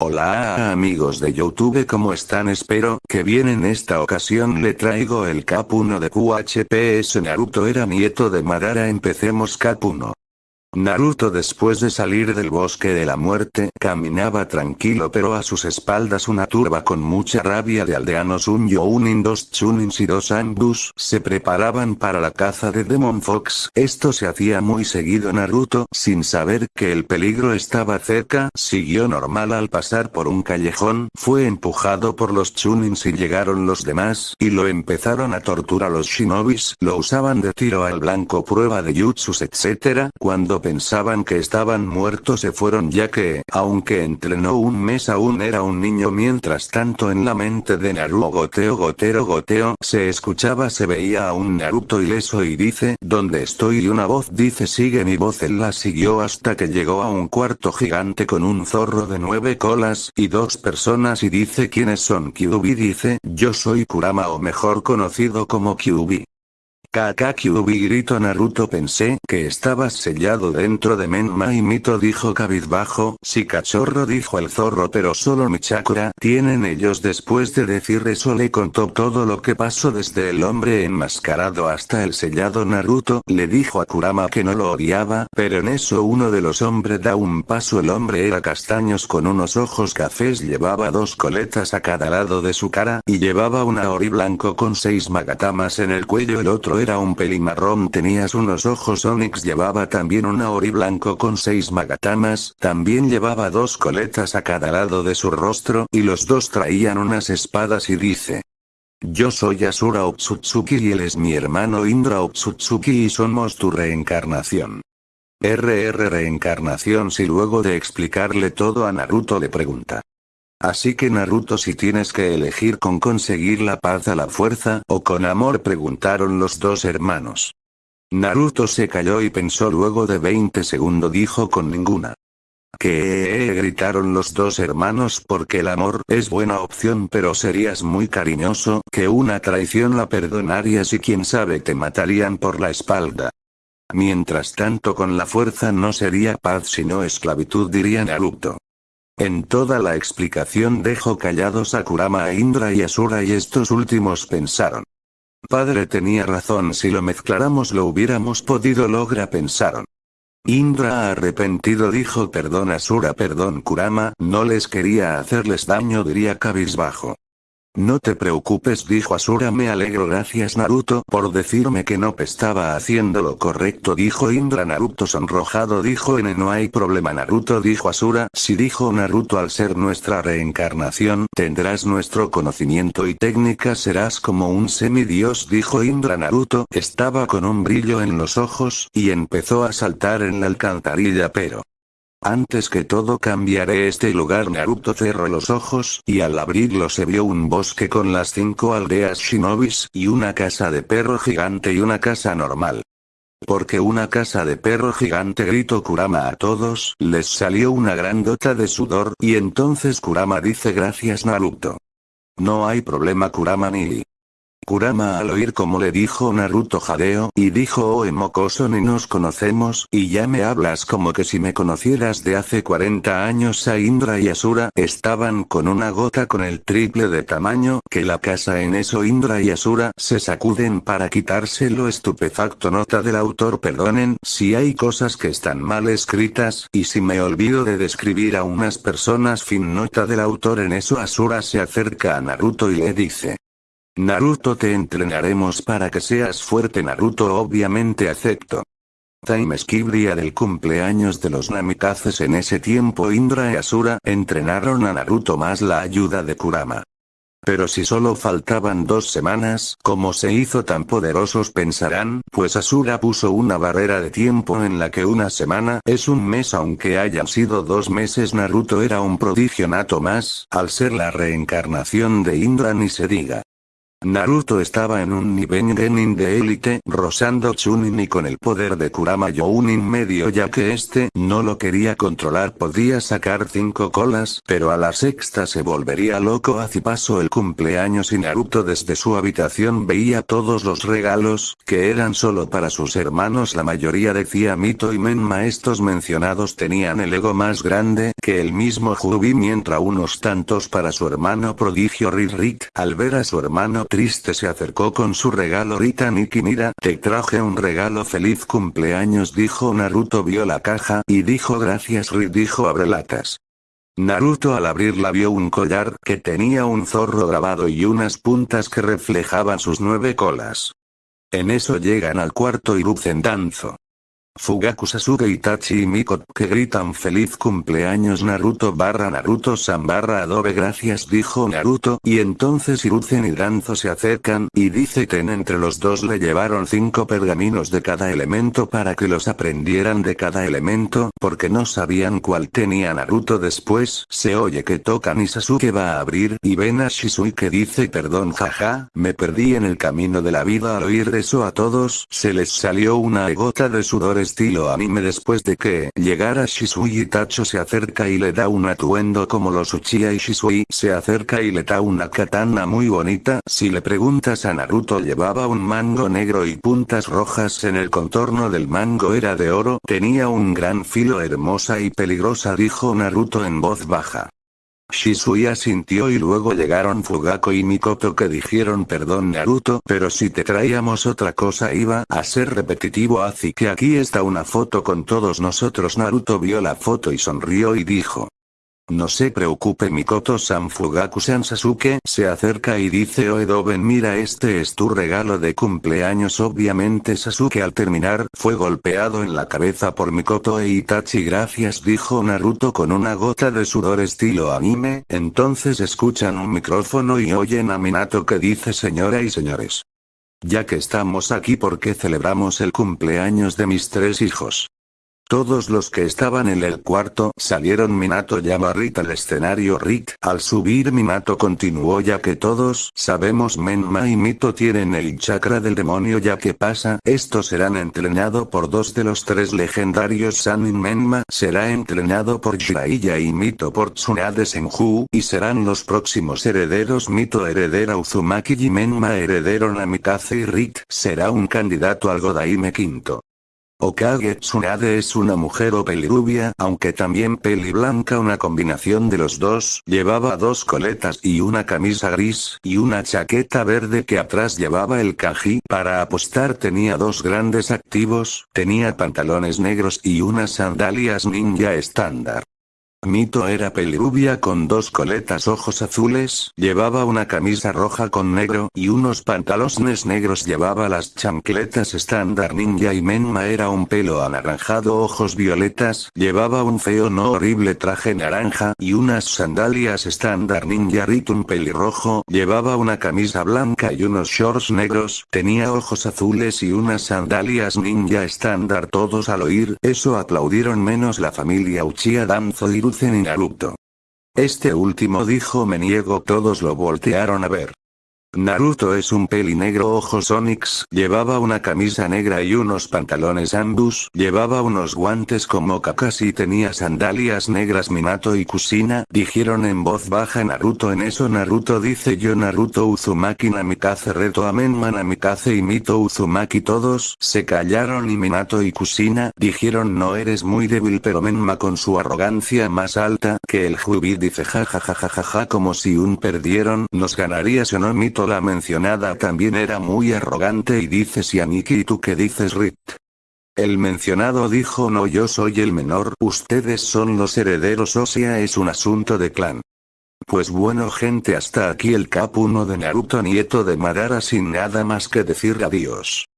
Hola amigos de Youtube ¿cómo están? Espero que bien en esta ocasión le traigo el Cap 1 de QHPS Naruto era nieto de Madara empecemos Cap 1. Naruto después de salir del bosque de la muerte caminaba tranquilo pero a sus espaldas una turba con mucha rabia de aldeanos un Younin dos Chunins y dos Angus se preparaban para la caza de Demon Fox. Esto se hacía muy seguido Naruto sin saber que el peligro estaba cerca siguió normal al pasar por un callejón fue empujado por los Chunins y llegaron los demás y lo empezaron a torturar los shinobis lo usaban de tiro al blanco prueba de jutsus etc. Cuando pensaban que estaban muertos se fueron ya que, aunque entrenó un mes aún era un niño mientras tanto en la mente de Naruto goteo gotero goteo se escuchaba se veía a un Naruto ileso y dice ¿dónde estoy? y una voz dice sigue mi voz él la siguió hasta que llegó a un cuarto gigante con un zorro de nueve colas y dos personas y dice ¿quiénes son? Kyubi dice yo soy Kurama o mejor conocido como Kyubi. Kakakyubi grito Naruto pensé que estabas sellado dentro de Menma y Mito dijo cabizbajo, si cachorro dijo el zorro pero solo mi chakra tienen ellos después de decir eso le contó todo lo que pasó desde el hombre enmascarado hasta el sellado Naruto. Le dijo a Kurama que no lo odiaba pero en eso uno de los hombres da un paso. El hombre era castaños con unos ojos cafés llevaba dos coletas a cada lado de su cara y llevaba una ori blanco con seis magatamas en el cuello el otro era un pelimarrón tenías unos ojos onix llevaba también una ori blanco con seis magatamas, también llevaba dos coletas a cada lado de su rostro y los dos traían unas espadas y dice. Yo soy Asura Otsutsuki y él es mi hermano Indra Otsutsuki y somos tu reencarnación. RR reencarnación si luego de explicarle todo a Naruto le pregunta. Así que Naruto si tienes que elegir con conseguir la paz a la fuerza o con amor preguntaron los dos hermanos. Naruto se calló y pensó luego de 20 segundos dijo con ninguna. Que gritaron los dos hermanos porque el amor es buena opción pero serías muy cariñoso que una traición la perdonarías y quién sabe te matarían por la espalda. Mientras tanto con la fuerza no sería paz sino esclavitud diría Naruto. En toda la explicación dejó callados a Kurama a Indra y Asura y estos últimos pensaron. Padre tenía razón si lo mezcláramos lo hubiéramos podido lograr pensaron. Indra arrepentido dijo perdón Asura perdón Kurama no les quería hacerles daño diría cabizbajo. No te preocupes dijo Asura me alegro gracias Naruto por decirme que no estaba haciendo lo correcto dijo Indra. Naruto sonrojado dijo N no hay problema Naruto dijo Asura. Si dijo Naruto al ser nuestra reencarnación tendrás nuestro conocimiento y técnica serás como un semidios dijo Indra. Naruto estaba con un brillo en los ojos y empezó a saltar en la alcantarilla pero antes que todo cambiaré este lugar Naruto cerró los ojos y al abrirlo se vio un bosque con las cinco aldeas shinobis y una casa de perro gigante y una casa normal. Porque una casa de perro gigante gritó Kurama a todos, les salió una gran gota de sudor y entonces Kurama dice gracias Naruto. No hay problema Kurama ni Kurama al oír como le dijo Naruto jadeo, y dijo oh mocoso ni nos conocemos, y ya me hablas como que si me conocieras de hace 40 años a Indra y Asura estaban con una gota con el triple de tamaño que la casa en eso Indra y Asura se sacuden para quitárselo estupefacto nota del autor perdonen si hay cosas que están mal escritas, y si me olvido de describir a unas personas fin nota del autor en eso Asura se acerca a Naruto y le dice. Naruto te entrenaremos para que seas fuerte Naruto obviamente acepto. Time skip día del cumpleaños de los Namikazes en ese tiempo Indra y Asura entrenaron a Naruto más la ayuda de Kurama. Pero si solo faltaban dos semanas, ¿cómo se hizo tan poderosos pensarán? Pues Asura puso una barrera de tiempo en la que una semana es un mes aunque hayan sido dos meses Naruto era un prodigio nato más, al ser la reencarnación de Indra ni se diga. Naruto estaba en un nivel genin de élite, rozando Chunin y con el poder de Kurama Younin medio ya que este no lo quería controlar podía sacar cinco colas, pero a la sexta se volvería loco. Así pasó el cumpleaños y Naruto desde su habitación veía todos los regalos, que eran solo para sus hermanos. La mayoría decía Mito y Menma estos mencionados tenían el ego más grande que el mismo Jubi mientras unos tantos para su hermano prodigio Rick al ver a su hermano triste se acercó con su regalo Rita Niki mira, te traje un regalo feliz cumpleaños dijo Naruto vio la caja y dijo gracias Rick dijo abrelatas. Naruto al abrirla vio un collar que tenía un zorro grabado y unas puntas que reflejaban sus nueve colas. En eso llegan al cuarto y Danzo. Fugaku Sasuke Itachi y Miko que gritan feliz cumpleaños Naruto barra Naruto San barra Adobe gracias dijo Naruto y entonces Hiruzen y Danzo se acercan y dice Ten entre los dos le llevaron cinco pergaminos de cada elemento para que los aprendieran de cada elemento porque no sabían cuál tenía Naruto después se oye que tocan y Sasuke va a abrir y ven a Shisui que dice perdón jaja, me perdí en el camino de la vida al oír eso a todos se les salió una gota de sudores estilo anime después de que llegara Shisui Itacho se acerca y le da un atuendo como los Uchiha y Shisui se acerca y le da una katana muy bonita si le preguntas a Naruto llevaba un mango negro y puntas rojas en el contorno del mango era de oro tenía un gran filo hermosa y peligrosa dijo Naruto en voz baja. Shisui asintió y luego llegaron Fugako y Mikoto que dijeron perdón Naruto pero si te traíamos otra cosa iba a ser repetitivo así que aquí está una foto con todos nosotros Naruto vio la foto y sonrió y dijo. No se preocupe Mikoto-san Fugaku-san Sasuke se acerca y dice Oedoben mira este es tu regalo de cumpleaños obviamente Sasuke al terminar fue golpeado en la cabeza por Mikoto e Itachi gracias dijo Naruto con una gota de sudor estilo anime entonces escuchan un micrófono y oyen a Minato que dice señora y señores. Ya que estamos aquí porque celebramos el cumpleaños de mis tres hijos. Todos los que estaban en el cuarto salieron Minato llama a Rick al escenario. Rick al subir Minato continuó ya que todos sabemos Menma y Mito tienen el chakra del demonio ya que pasa esto serán entrenado por dos de los tres legendarios. Sanin Menma será entrenado por Jiraiya y Mito por Tsunade Senju y serán los próximos herederos. Mito heredera Uzumaki y Menma heredero Namikaze y Rick será un candidato al Godaime quinto. Okage Tsunade es una mujer o pelirubia, aunque también peli blanca una combinación de los dos, llevaba dos coletas y una camisa gris, y una chaqueta verde que atrás llevaba el kanji, para apostar tenía dos grandes activos, tenía pantalones negros y unas sandalias ninja estándar. Mito era pelirubia con dos coletas ojos azules, llevaba una camisa roja con negro y unos pantalones negros llevaba las chancletas estándar ninja y Menma era un pelo anaranjado ojos violetas, llevaba un feo no horrible traje naranja y unas sandalias estándar ninja un pelirrojo, llevaba una camisa blanca y unos shorts negros, tenía ojos azules y unas sandalias ninja estándar todos al oír eso aplaudieron menos la familia Uchiha Danzo y Este último dijo me niego todos lo voltearon a ver. Naruto es un peli negro ojos Onix, llevaba una camisa negra y unos pantalones ambus, llevaba unos guantes como Kakashi tenía sandalias negras Minato y Kusina, dijeron en voz baja Naruto. En eso Naruto dice yo Naruto Uzumaki Namikaze reto a Menma Namikaze y Mito Uzumaki todos se callaron y Minato y Kusina dijeron no eres muy débil pero Menma con su arrogancia más alta que el Jubi dice jajajajaja como si un perdieron nos ganarías o no Mito la mencionada también era muy arrogante y dice si Aniki y tú qué dices Rit. El mencionado dijo no yo soy el menor, ustedes son los herederos o sea es un asunto de clan. Pues bueno gente hasta aquí el cap 1 de Naruto nieto de Madara sin nada más que decir adiós.